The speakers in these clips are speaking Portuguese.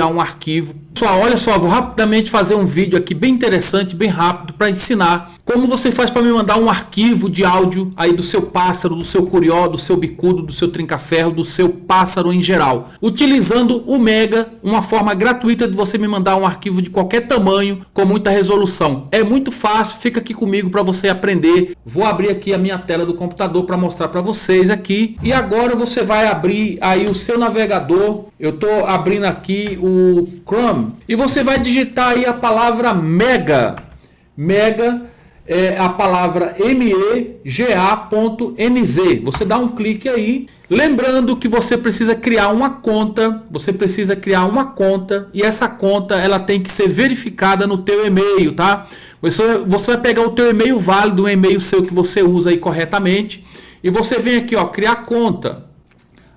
enviar um arquivo. Pessoal, olha só, vou rapidamente fazer um vídeo aqui bem interessante, bem rápido, para ensinar como você faz para me mandar um arquivo de áudio aí do seu pássaro, do seu curió, do seu bicudo, do seu trinca-ferro, do seu pássaro em geral. Utilizando o Mega, uma forma gratuita de você me mandar um arquivo de qualquer tamanho, com muita resolução. É muito fácil, fica aqui comigo para você aprender. Vou abrir aqui a minha tela do computador para mostrar para vocês aqui. E agora você vai abrir aí o seu navegador. Eu estou abrindo aqui o Chrome. E você vai digitar aí a palavra Mega. Mega é a palavra mega.nz. Você dá um clique aí. Lembrando que você precisa criar uma conta, você precisa criar uma conta e essa conta ela tem que ser verificada no teu e-mail, tá? Você, você vai pegar o teu e-mail válido, um e-mail seu que você usa aí corretamente e você vem aqui, ó, criar conta.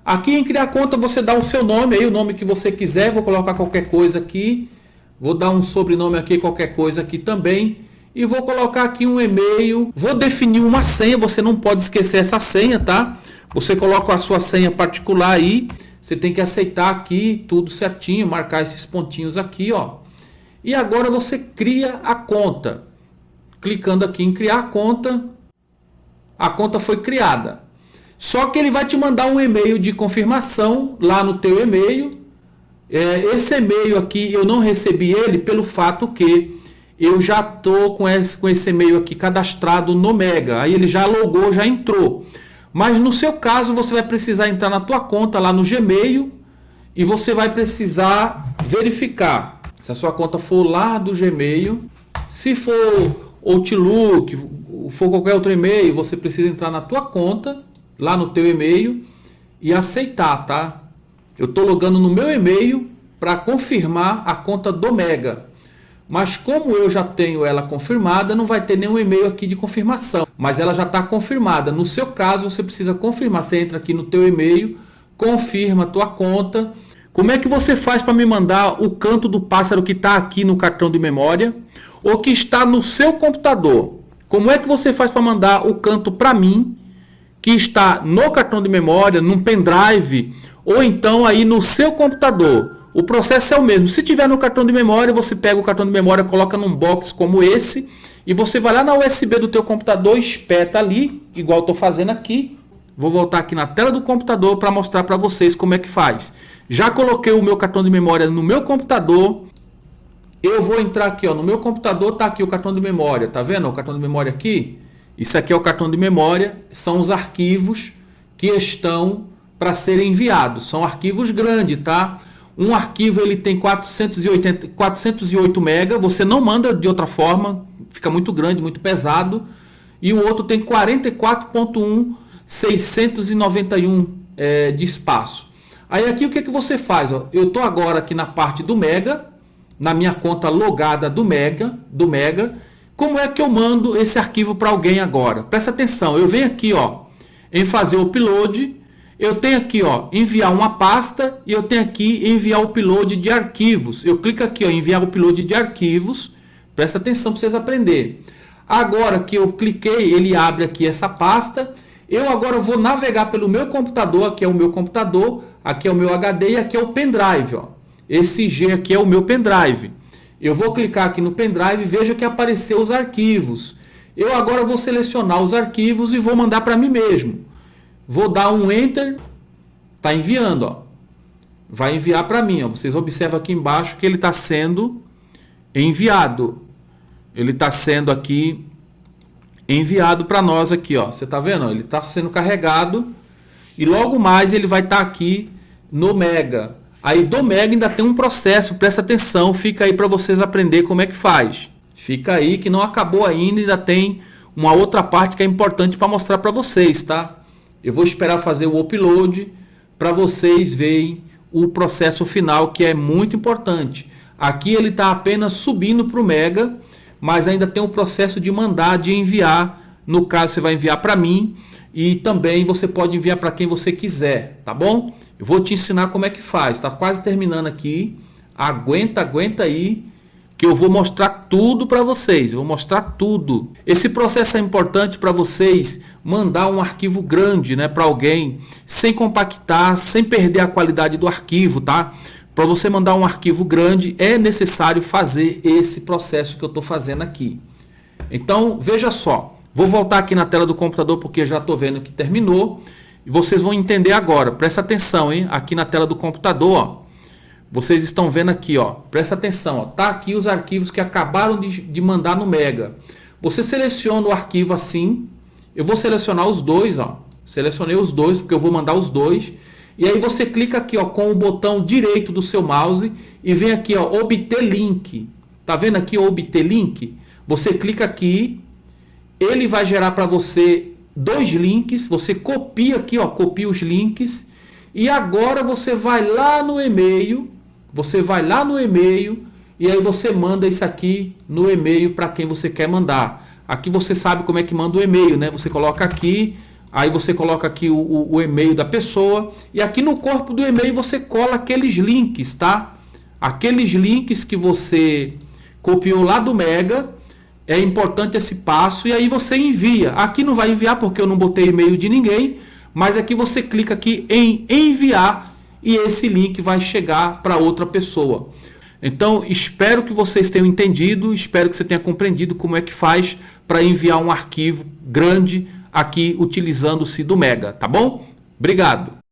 Aqui em criar conta você dá o seu nome aí, o nome que você quiser, vou colocar qualquer coisa aqui. Vou dar um sobrenome aqui, qualquer coisa aqui também e vou colocar aqui um e-mail. Vou definir uma senha, você não pode esquecer essa senha, tá? Você coloca a sua senha particular aí, você tem que aceitar aqui tudo certinho, marcar esses pontinhos aqui, ó. E agora você cria a conta. Clicando aqui em criar conta, a conta foi criada. Só que ele vai te mandar um e-mail de confirmação lá no teu e-mail. É, esse e-mail aqui eu não recebi ele pelo fato que eu já tô com esse, com esse e-mail aqui cadastrado no Mega. Aí ele já logou, já entrou. Mas no seu caso, você vai precisar entrar na tua conta lá no Gmail e você vai precisar verificar se a sua conta for lá do Gmail. Se for Outlook, for qualquer outro e-mail, você precisa entrar na tua conta, lá no teu e-mail e aceitar, tá? Eu estou logando no meu e-mail para confirmar a conta do Mega. Mas como eu já tenho ela confirmada, não vai ter nenhum e-mail aqui de confirmação. Mas ela já está confirmada. No seu caso, você precisa confirmar. Você entra aqui no teu e-mail, confirma a tua conta. Como é que você faz para me mandar o canto do pássaro que está aqui no cartão de memória? Ou que está no seu computador? Como é que você faz para mandar o canto para mim, que está no cartão de memória, num pendrive, ou então aí no seu computador? O processo é o mesmo. Se tiver no cartão de memória, você pega o cartão de memória, coloca num box como esse e você vai lá na USB do teu computador, espeta ali, igual estou fazendo aqui. Vou voltar aqui na tela do computador para mostrar para vocês como é que faz. Já coloquei o meu cartão de memória no meu computador. Eu vou entrar aqui, ó, no meu computador tá aqui o cartão de memória, tá vendo o cartão de memória aqui? Isso aqui é o cartão de memória, são os arquivos que estão para serem enviados. São arquivos grandes, tá? Um arquivo ele tem 480, 408 MB, você não manda de outra forma, fica muito grande, muito pesado. E o outro tem 44.1, 691 é, de espaço. Aí aqui o que, que você faz? Ó? Eu estou agora aqui na parte do Mega, na minha conta logada do Mega, do Mega. Como é que eu mando esse arquivo para alguém agora? Presta atenção, eu venho aqui ó, em fazer o upload eu tenho aqui, ó, enviar uma pasta e eu tenho aqui enviar o upload de arquivos. Eu clico aqui, ó, enviar o upload de arquivos. Presta atenção para vocês aprenderem. Agora que eu cliquei, ele abre aqui essa pasta. Eu agora vou navegar pelo meu computador, aqui é o meu computador, aqui é o meu HD e aqui é o pendrive, ó. Esse G aqui é o meu pendrive. Eu vou clicar aqui no pendrive e veja que apareceu os arquivos. Eu agora vou selecionar os arquivos e vou mandar para mim mesmo. Vou dar um Enter. Está enviando. Ó. Vai enviar para mim. Ó. Vocês observam aqui embaixo que ele está sendo enviado. Ele está sendo aqui enviado para nós aqui. Ó. Você está vendo? Ele está sendo carregado. E logo mais ele vai estar tá aqui no Mega. Aí do Mega ainda tem um processo. Presta atenção. Fica aí para vocês aprender como é que faz. Fica aí que não acabou ainda. Ainda tem uma outra parte que é importante para mostrar para vocês, tá? Eu vou esperar fazer o upload para vocês verem o processo final que é muito importante. Aqui ele está apenas subindo para o Mega, mas ainda tem o processo de mandar, de enviar. No caso, você vai enviar para mim e também você pode enviar para quem você quiser, tá bom? Eu vou te ensinar como é que faz. Está quase terminando aqui. Aguenta, aguenta aí que eu vou mostrar tudo para vocês, vou mostrar tudo. Esse processo é importante para vocês mandar um arquivo grande, né, para alguém, sem compactar, sem perder a qualidade do arquivo, tá? para você mandar um arquivo grande, é necessário fazer esse processo que eu estou fazendo aqui. Então, veja só. Vou voltar aqui na tela do computador porque já estou vendo que terminou. E vocês vão entender agora. Presta atenção, hein? Aqui na tela do computador, ó. Vocês estão vendo aqui, ó. Presta atenção, ó. Tá aqui os arquivos que acabaram de, de mandar no Mega. Você seleciona o arquivo assim. Eu vou selecionar os dois, ó. Selecionei os dois porque eu vou mandar os dois. E aí você clica aqui ó, com o botão direito do seu mouse e vem aqui ó, obter link. Tá vendo aqui obter link? Você clica aqui, ele vai gerar para você dois links, você copia aqui, ó, copia os links e agora você vai lá no e-mail, você vai lá no e-mail e aí você manda isso aqui no e-mail para quem você quer mandar. Aqui você sabe como é que manda o e-mail, né? Você coloca aqui Aí você coloca aqui o, o, o e-mail da pessoa e aqui no corpo do e-mail você cola aqueles links, tá? Aqueles links que você copiou lá do Mega, é importante esse passo e aí você envia. Aqui não vai enviar porque eu não botei e-mail de ninguém, mas aqui você clica aqui em enviar e esse link vai chegar para outra pessoa. Então, espero que vocês tenham entendido, espero que você tenha compreendido como é que faz para enviar um arquivo grande aqui utilizando-se do Mega, tá bom? Obrigado!